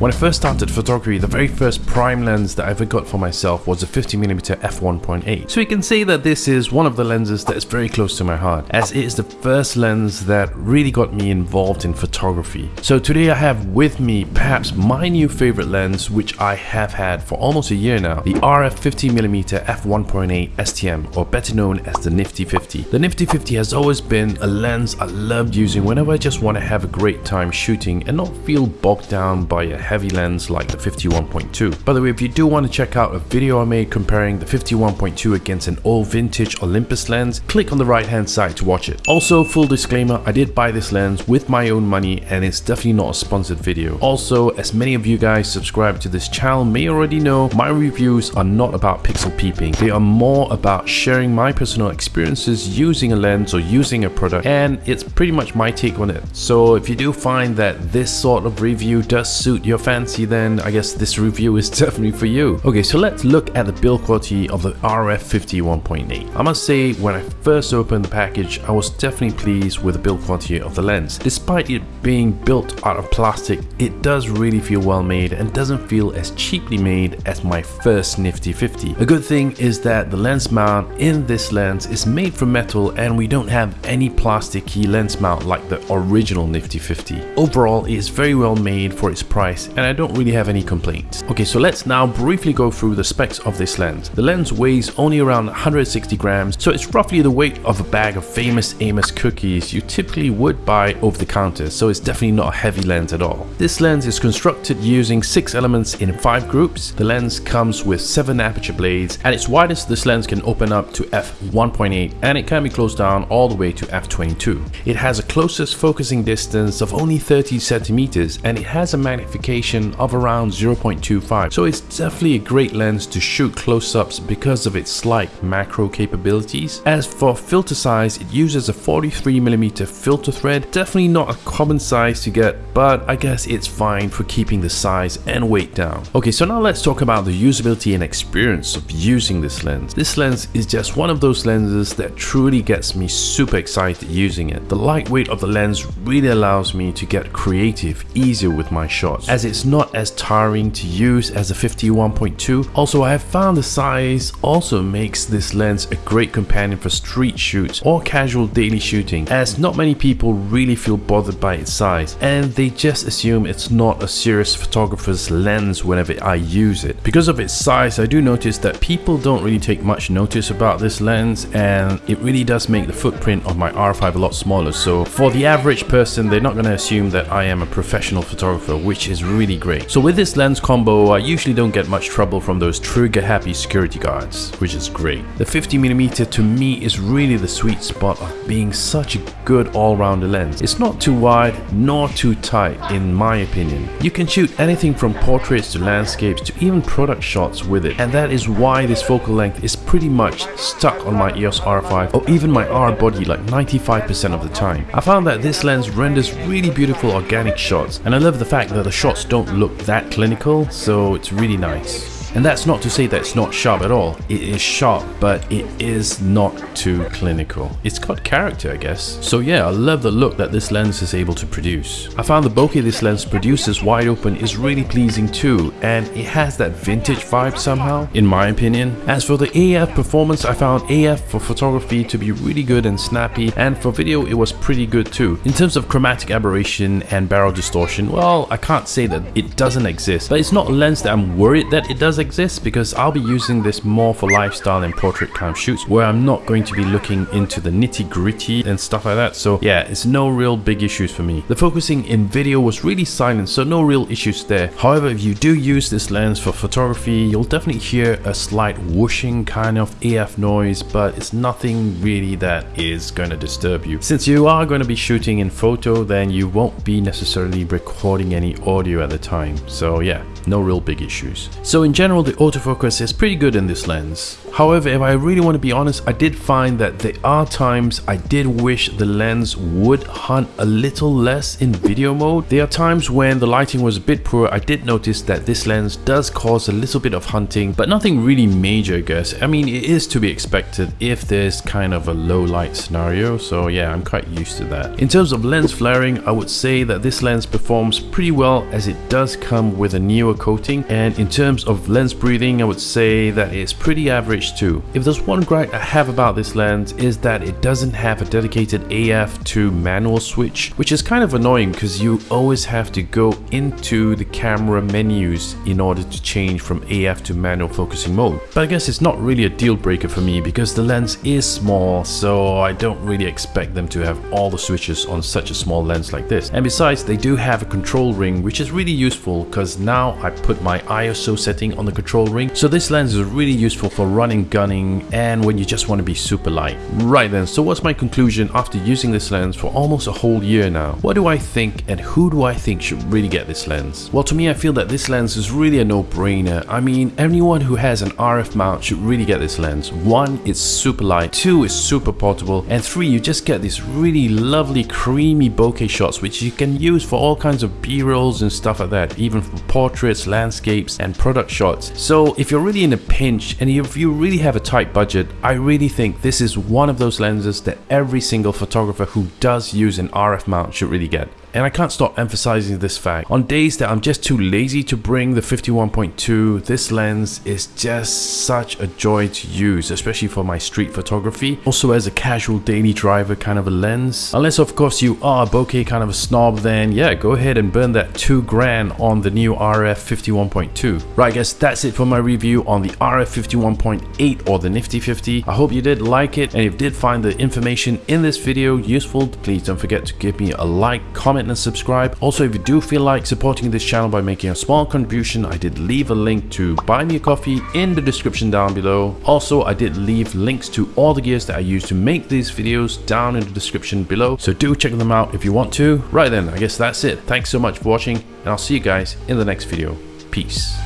When I first started photography, the very first prime lens that I ever got for myself was a 50mm f1.8. So you can see that this is one of the lenses that is very close to my heart, as it is the first lens that really got me involved in photography. So today I have with me perhaps my new favorite lens, which I have had for almost a year now, the RF 50mm f1.8 STM, or better known as the Nifty 50. The Nifty 50 has always been a lens I loved using whenever I just want to have a great time shooting and not feel bogged down by a heavy lens like the 51.2. By the way, if you do want to check out a video I made comparing the 51.2 against an old vintage Olympus lens, click on the right hand side to watch it. Also, full disclaimer, I did buy this lens with my own money and it's definitely not a sponsored video. Also, as many of you guys subscribe to this channel may already know, my reviews are not about pixel peeping. They are more about sharing my personal experiences using a lens or using a product and it's pretty much my take on it. So if you do find that this sort of review does suit your fancy then I guess this review is definitely for you. Okay so let's look at the build quality of the RF 51.8. I must say when I first opened the package I was definitely pleased with the build quality of the lens. Despite it being built out of plastic it does really feel well made and doesn't feel as cheaply made as my first Nifty 50. A good thing is that the lens mount in this lens is made from metal and we don't have any plasticky lens mount like the original Nifty 50. Overall it is very well made for its price and I don't really have any complaints. Okay so let's now briefly go through the specs of this lens. The lens weighs only around 160 grams so it's roughly the weight of a bag of famous Amos cookies you typically would buy over the counter so it's definitely not a heavy lens at all. This lens is constructed using 6 elements in 5 groups. The lens comes with 7 aperture blades. At its widest this lens can open up to f1.8 and it can be closed down all the way to f22. It has a closest focusing distance of only 30 centimeters and it has a magnification of around 0.25 so it's definitely a great lens to shoot close-ups because of its slight macro capabilities. As for filter size it uses a 43mm filter thread, definitely not a common size to get but I guess it's fine for keeping the size and weight down. Okay so now let's talk about the usability and experience of using this lens. This lens is just one of those lenses that truly gets me super excited using it. The lightweight of the lens really allows me to get creative easier with my shots as it's not as tiring to use as a 51.2. Also I have found the size also makes this lens a great companion for street shoots or casual daily shooting as not many people really feel bothered by its size and they just assume it's not a serious photographer's lens whenever I use it. Because of its size I do notice that people don't really take much notice about this lens and it really does make the footprint of my R5 a lot smaller so for the average person they're not going to assume that I am a professional photographer which is really great. So with this lens combo I usually don't get much trouble from those trigger happy security guards which is great. The 50mm to me is really the sweet spot of being such a good all-rounder lens. It's not too wide nor too tight in my opinion. You can shoot anything from portraits to landscapes to even product shots with it and that is why this focal length is pretty much stuck on my EOS R5 or even my R body like 95% of the time. I found that this lens renders really beautiful organic shots and I love the fact that the shots don't look that clinical so it's really nice. And that's not to say that it's not sharp at all. It is sharp, but it is not too clinical. It's got character, I guess. So yeah, I love the look that this lens is able to produce. I found the bokeh this lens produces wide open is really pleasing too, and it has that vintage vibe somehow, in my opinion. As for the AF performance, I found AF for photography to be really good and snappy, and for video it was pretty good too. In terms of chromatic aberration and barrel distortion, well, I can't say that it doesn't exist, but it's not a lens that I'm worried that it does exist because I'll be using this more for lifestyle and portrait kind of shoots where I'm not going to be looking into the nitty gritty and stuff like that. So yeah, it's no real big issues for me. The focusing in video was really silent, so no real issues there. However, if you do use this lens for photography, you'll definitely hear a slight whooshing kind of AF noise, but it's nothing really that is going to disturb you. Since you are going to be shooting in photo, then you won't be necessarily recording any audio at the time. So yeah, no real big issues. So in general, general, the autofocus is pretty good in this lens. However, if I really want to be honest, I did find that there are times I did wish the lens would hunt a little less in video mode. There are times when the lighting was a bit poor, I did notice that this lens does cause a little bit of hunting, but nothing really major I guess. I mean, it is to be expected if there's kind of a low light scenario, so yeah, I'm quite used to that. In terms of lens flaring, I would say that this lens performs pretty well as it does come with a newer coating, and in terms of lens breathing, I would say that it's pretty average too. If there's one gripe I have about this lens is that it doesn't have a dedicated AF to manual switch, which is kind of annoying because you always have to go into the camera menus in order to change from AF to manual focusing mode. But I guess it's not really a deal breaker for me because the lens is small, so I don't really expect them to have all the switches on such a small lens like this. And besides, they do have a control ring, which is really useful because now I put my ISO setting on the control ring. So this lens is really useful for running and gunning and when you just want to be super light. Right then, so what's my conclusion after using this lens for almost a whole year now? What do I think and who do I think should really get this lens? Well to me I feel that this lens is really a no-brainer. I mean anyone who has an RF mount should really get this lens. One, it's super light, two, it's super portable, and three, you just get these really lovely creamy bokeh shots which you can use for all kinds of b-rolls and stuff like that, even for portraits, landscapes, and product shots. So if you're really in a pinch and if you really have a tight budget, I really think this is one of those lenses that every single photographer who does use an RF mount should really get. And I can't stop emphasizing this fact. On days that I'm just too lazy to bring the 51.2, this lens is just such a joy to use, especially for my street photography. Also as a casual daily driver kind of a lens. Unless of course you are a bokeh kind of a snob, then yeah, go ahead and burn that 2 grand on the new RF 51.2. Right guys, that's it for my review on the RF 51.8 or the Nifty 50. I hope you did like it and if you did find the information in this video useful, please don't forget to give me a like, comment, comment and subscribe. Also, if you do feel like supporting this channel by making a small contribution, I did leave a link to buy me a coffee in the description down below. Also, I did leave links to all the gears that I use to make these videos down in the description below. So do check them out if you want to. Right then, I guess that's it. Thanks so much for watching and I'll see you guys in the next video. Peace.